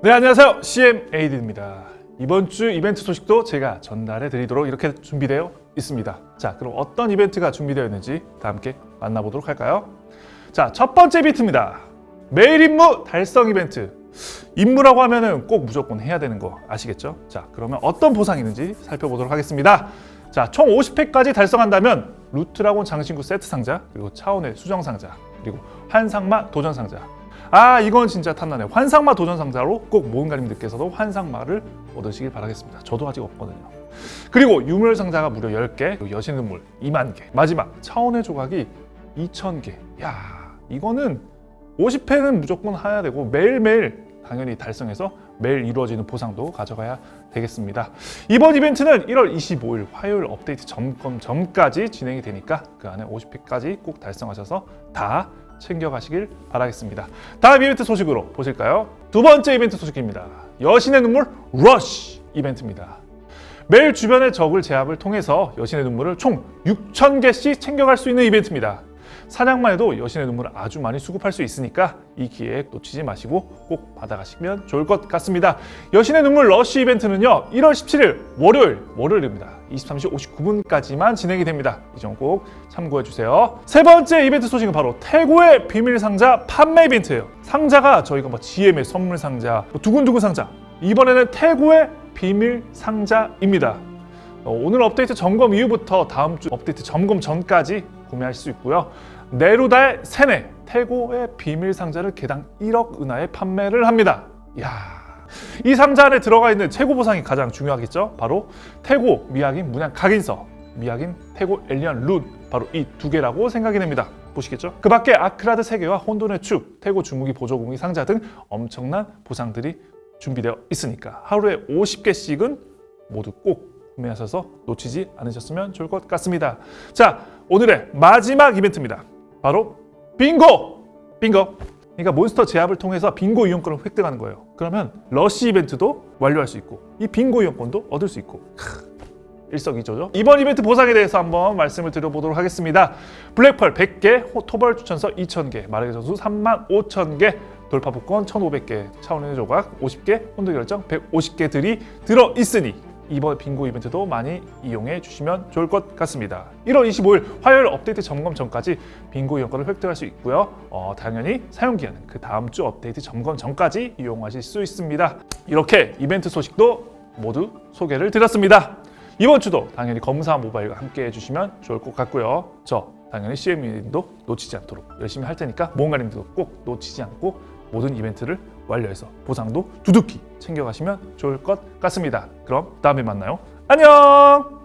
네 안녕하세요. CMAD입니다. 이번 주 이벤트 소식도 제가 전달해 드리도록 이렇게 준비되어 있습니다. 자 그럼 어떤 이벤트가 준비되어 있는지 다 함께 만나보도록 할까요? 자 첫 번째 이벤트입니다. 매일 임무 달성 이벤트. 임무라고 하면은 꼭 무조건 해야 되는 거 아시겠죠? 자 그러면 어떤 보상이 있는지 살펴보도록 하겠습니다. 자총 50회,까지 달성한다면 루트라곤 장신구 세트 상자 그리고 차원의 수정 상자 그리고 환상마 도전 상자 아 이건 진짜 탐나네요 환상마 도전 상자로 꼭 모험가님들께서도 환상마를 얻으시길 바라겠습니다. 저도 아직 없거든요. 그리고 유물 상자가 무려 10개 그리고 여신의 눈물 2만 개. 마지막 차원의 조각이 2,000개. 야 이거는 50회는 무조건 해야 되고 매일매일 당연히 달성해서 매일 이루어지는 보상도 가져가야 되겠습니다. 이번 이벤트는 1월 25일 화요일 업데이트 점검 전까지 진행이 되니까 그 안에 50회까지 꼭 달성하셔서 다 챙겨가시길 바라겠습니다. 다음 이벤트 소식으로 보실까요? 두 번째 이벤트 소식입니다. 여신의 눈물 러쉬 이벤트입니다. 매일 주변의 적을 제압을 통해서 여신의 눈물을 총 6,000개씩 챙겨갈 수 있는 이벤트입니다. 사냥만 해도 여신의 눈물을 아주 많이 수급할 수 있으니까 이 기회 놓치지 마시고 꼭 받아가시면 좋을 것 같습니다. 여신의 눈물 러쉬 이벤트는요. 1월 17일 월요일, 월요일입니다. 23시 59분까지만 진행이 됩니다. 이 점 꼭 참고해 주세요. 세 번째 이벤트 소식은 바로 태고의 비밀 상자 판매 이벤트예요. 상자가 저희가 뭐 GM의 선물 상자, 뭐 두근두근 상자 이번에는 태고의 비밀 상자입니다. 어, 오늘 업데이트 점검 이후부터 다음 주 업데이트 점검 전까지 구매할 수 있고요. 네루다의 셰넨 태고의 비밀 상자를 개당 1억 은화에 판매를 합니다. 이야. 이 상자 안에 들어가 있는 최고 보상이 가장 중요하겠죠? 바로 태고 미약인 문양 각인서, 미약인 태고 엘리언 룬 바로 이 두 개라고 생각이 됩니다. 보시겠죠? 그 밖에 아크라드 3개와 혼돈의 축, 태고 주무기 보조공이 상자 등 엄청난 보상들이 준비되어 있으니까 하루에 50개씩은 모두 꼭 구매하셔서 놓치지 않으셨으면 좋을 것 같습니다. 자, 오늘의 마지막 이벤트입니다. 바로 빙고! 빙고! 그러니까 몬스터 제압을 통해서 빙고 이용권을 획득하는 거예요. 그러면 러쉬 이벤트도 완료할 수 있고 이 빙고 이용권도 얻을 수 있고 크, 일석이조죠. 이번 이벤트 보상에 대해서 한번 말씀을 드려보도록 하겠습니다. 블랙펄 100개, 토벌 추천서 2000개, 마력의 정수 3만 5천 개, 돌파 복권 1,500개, 차원의 조각 50개, 혼돈 결정 150개들이 들어있으니 이번 빙고 이벤트도 많이 이용해 주시면 좋을 것 같습니다. 1월 25일 화요일 업데이트 점검 전까지 빙고 이용권을 획득할 수 있고요. 어, 당연히 사용기한은 그 다음 주 업데이트 점검 전까지 이용하실 수 있습니다. 이렇게 이벤트 소식도 모두 소개를 드렸습니다. 이번 주도 당연히 검사 모바일과 함께 해주시면 좋을 것 같고요. 저 당연히 CM님도 놓치지 않도록 열심히 할 테니까 모험가님도 꼭 놓치지 않고 모든 이벤트를 완료해서 보상도 두둑히 챙겨가시면 좋을 것 같습니다. 그럼 다음에 만나요. 안녕!